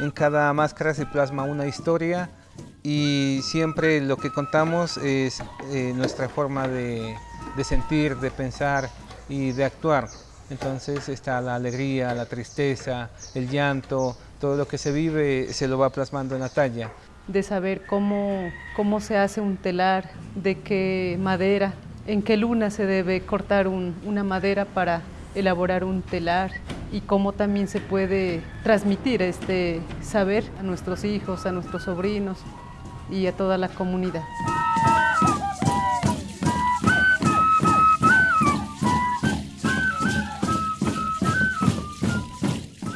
En cada máscara se plasma una historia y siempre lo que contamos es eh, nuestra forma de, sentir, de pensar y de actuar. Entonces está la alegría, la tristeza, el llanto, todo lo que se vive se lo va plasmando en la talla. De saber cómo, cómo se hace un telar, de qué madera, en qué luna se debe cortar un, una madera para elaborar un telar y cómo también se puede transmitir este saber a nuestros hijos, a nuestros sobrinos y a toda la comunidad.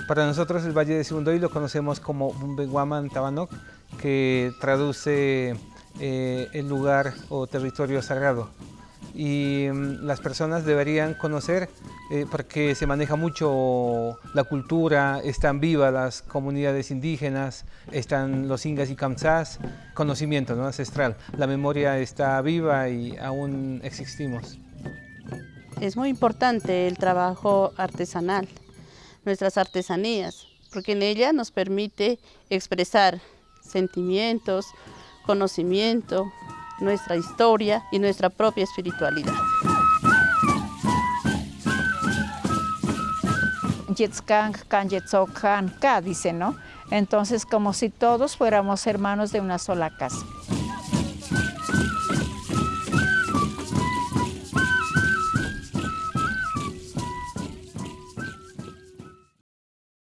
Para nosotros el Valle de Sibundoy lo conocemos como Bumbeguaman Tabanok, que traduce eh, el lugar o territorio sagrado. Y mm, las personas deberían conocer eh, porque se maneja mucho la cultura, están vivas las comunidades indígenas, están los ingas y kamsás, conocimiento ¿no? ancestral. La memoria está viva y aún existimos. Es muy importante el trabajo artesanal nuestras artesanías, porque en ella nos permite expresar sentimientos, conocimiento, nuestra historia y nuestra propia espiritualidad. dice, ¿no? Entonces, como si todos fuéramos hermanos de una sola casa.